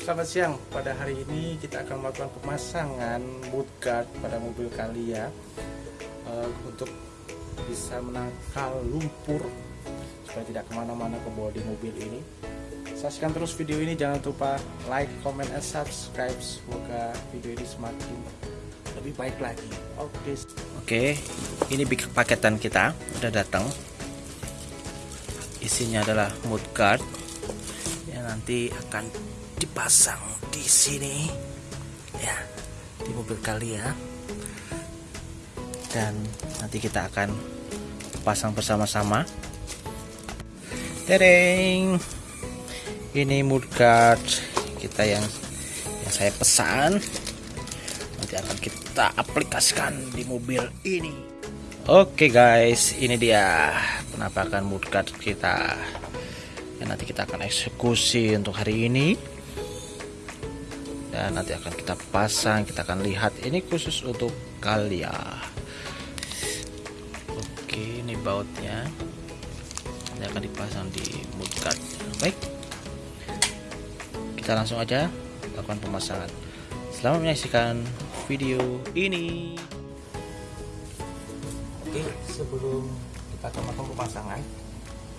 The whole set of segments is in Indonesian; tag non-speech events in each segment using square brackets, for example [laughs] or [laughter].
selamat siang. Pada hari ini kita akan melakukan pemasangan mudguard pada mobil Kalia uh, untuk bisa menangkal lumpur supaya tidak ke mana-mana ke bawah di mobil ini. Saksikan terus video ini, jangan lupa like, comment, and subscribe. Semoga video ini semakin lebih baik lagi. Oke. Oke, ini paketan kita udah datang. Isinya adalah mudguard yang nanti akan dipasang di sini. Ya di mobil kali ya. Dan nanti kita akan pasang bersama-sama. Tereng. Ini mudguard kita yang yang saya pesan. Nanti akan kita aplikasikan di mobil ini. Oke guys. Ini dia penampakan mudguard kita. Yang nanti kita akan eksekusi untuk hari ini dan nanti akan kita pasang kita akan lihat. Ini khusus untuk kalia. Oke ini bautnya. Ini akan dipasang di mudguard. Baik. Kita langsung aja lakukan pemasangan. Selamat menyaksikan video ini. Oke sebelum kita akan pemasangan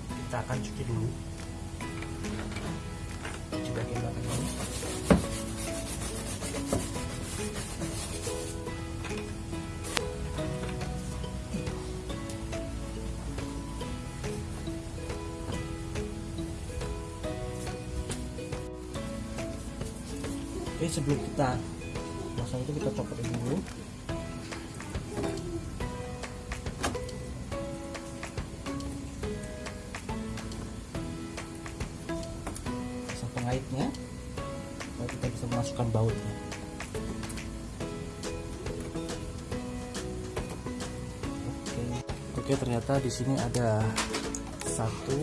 kita akan cuci dulu. Cuci bagian belakang ini Oke sebelum kita masang itu kita copot dulu. Pasang pengaitnya supaya kita bisa memasukkan bautnya. Oke. Oke ternyata di sini ada satu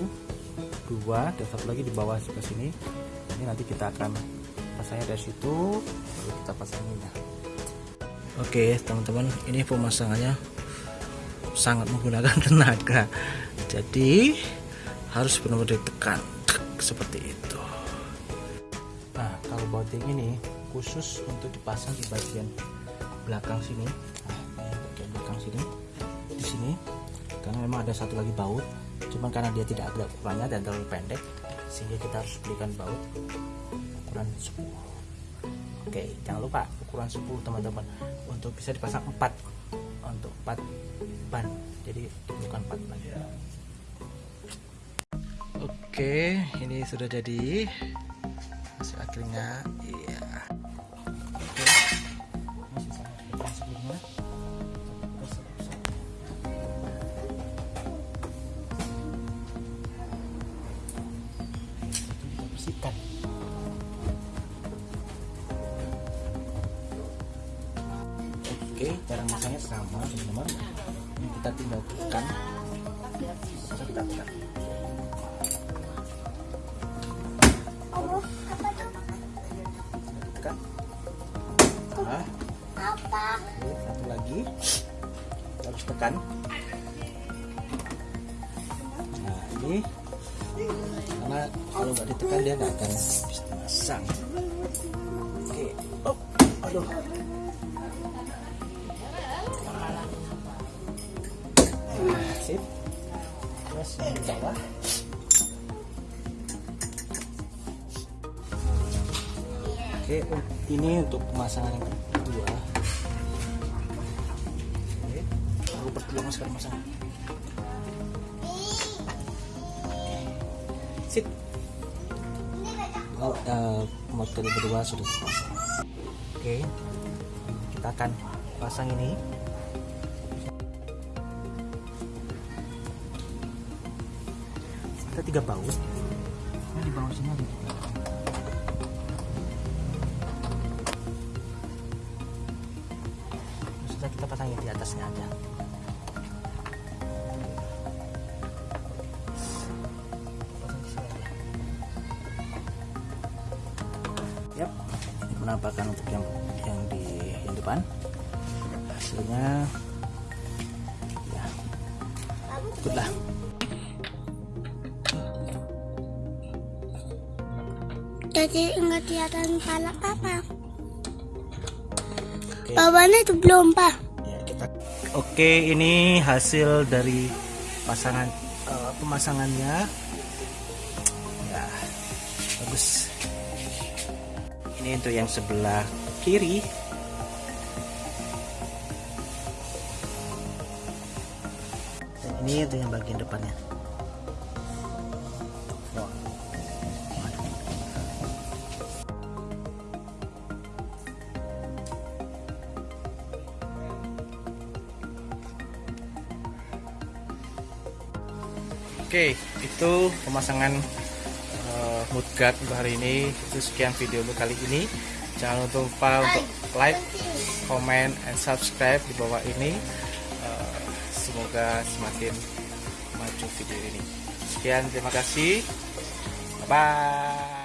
dua dan satu lagi di bawah sebelah sini. Ini nanti kita akan pasangnya dari situ lalu kita pasangin. Ya oke teman-teman ini pemasangannya sangat menggunakan [laughs] tenaga. Jadi harus benar-benar ditekan seperti itu yang ini khusus untuk dipasang di bagian belakang sini. Nah, bagian belakang sini. Di sini karena memang ada satu lagi baut cuman karena dia tidak ada ukurannya dan terlalu pendek sehingga kita harus belikan baut ukuran 10 oke jangan lupa ukuran 10 teman-teman. Untuk bisa dipasang 4 untuk 4 ban. Jadi bukan 4 lagi oke ini sudah jadi akhirnya iya. Oke. Masih sama seperti sebelumnya. Kita bersihkan oke. Cara masangnya sama teman-teman. Ini kita tinggal tekan Langsung kita tekan nah, Oke, satu lagi. Harus tekan. Nah ini. Karena kalau nggak ditekan dia nggak akan bisa masang oke. Oh aduh. Nah, sip. Terus di bawah oke ini untuk pemasangan yang kedua. Oke aku berdua sekarang masang sip oh, uh, model kedua sudah terpasang. Oke kita akan pasang ini. Ada tiga baut. Nah, di bawah sini ada tiga sudah kita pasangin di atasnya aja ini penampakan untuk yang yang di yang depan. Hasilnya ya ikutlah. Jadi nggak kelihatan pala papa. Oke. Bawahnya itu belum pak. Ya, kita Oke, ini hasil dari pasangan eh, pemasangannya. Ya, bagus. Ini untuk yang sebelah kiri. Dan ini untuk yang bagian depannya. Oke, itu pemasangan uh, mudguard untuk hari ini. Itu sekian video untuk kali ini. Jangan lupa untuk like, comment, and subscribe di bawah ini. Uh, semoga semakin maju video ini. Sekian, terima kasih. Bye.